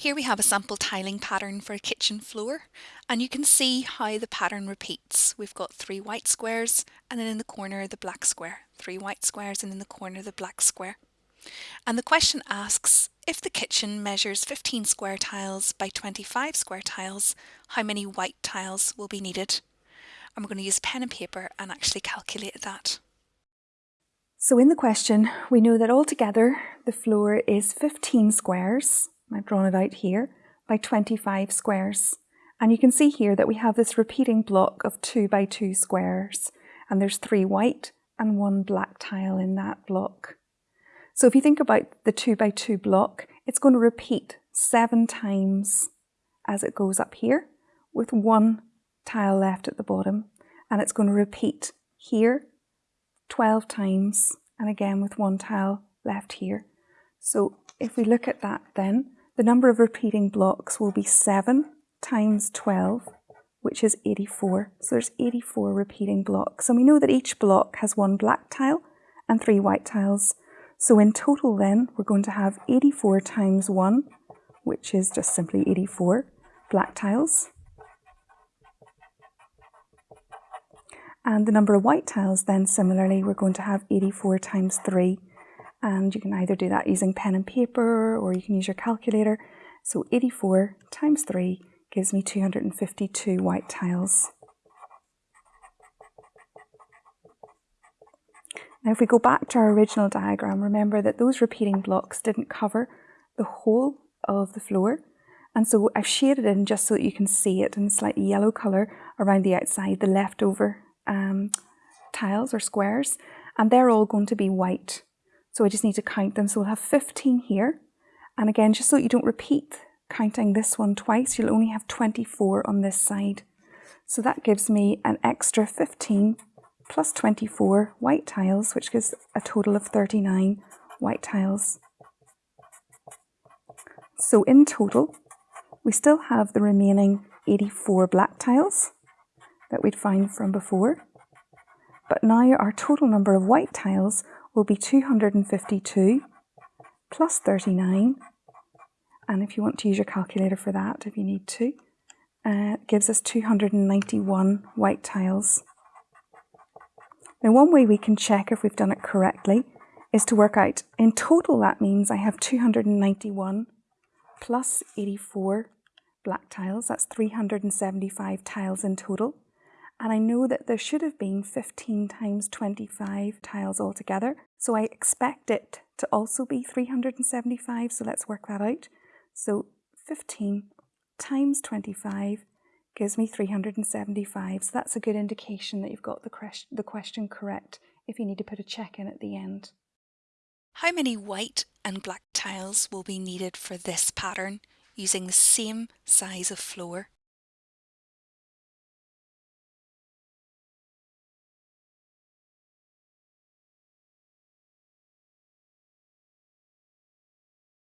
Here we have a sample tiling pattern for a kitchen floor and you can see how the pattern repeats. We've got three white squares and then in the corner the black square. Three white squares and in the corner the black square. And the question asks, if the kitchen measures 15 square tiles by 25 square tiles, how many white tiles will be needed? And we're going to use pen and paper and actually calculate that. So in the question, we know that altogether the floor is 15 squares I've drawn it out here, by 25 squares. And you can see here that we have this repeating block of 2 by 2 squares, and there's three white and one black tile in that block. So if you think about the 2 by 2 block, it's going to repeat seven times as it goes up here, with one tile left at the bottom, and it's going to repeat here 12 times, and again with one tile left here. So if we look at that then, the number of repeating blocks will be 7 times 12, which is 84. So there's 84 repeating blocks. And we know that each block has one black tile and three white tiles. So in total then, we're going to have 84 times 1, which is just simply 84 black tiles. And the number of white tiles then similarly, we're going to have 84 times 3, and you can either do that using pen and paper or you can use your calculator. So 84 times 3 gives me 252 white tiles. Now if we go back to our original diagram, remember that those repeating blocks didn't cover the whole of the floor. And so I've shaded in just so that you can see it in a slightly yellow colour around the outside, the leftover um, tiles or squares, and they're all going to be white. So I just need to count them. So we'll have 15 here. And again, just so you don't repeat counting this one twice, you'll only have 24 on this side. So that gives me an extra 15 plus 24 white tiles, which gives a total of 39 white tiles. So in total, we still have the remaining 84 black tiles that we'd found from before. But now our total number of white tiles will be 252 plus 39 and if you want to use your calculator for that if you need to uh, gives us 291 white tiles. Now one way we can check if we've done it correctly is to work out in total that means I have 291 plus 84 black tiles. That's 375 tiles in total and I know that there should have been 15 times 25 tiles altogether. So I expect it to also be 375, so let's work that out. So 15 times 25 gives me 375, so that's a good indication that you've got the, the question correct if you need to put a check in at the end. How many white and black tiles will be needed for this pattern using the same size of floor?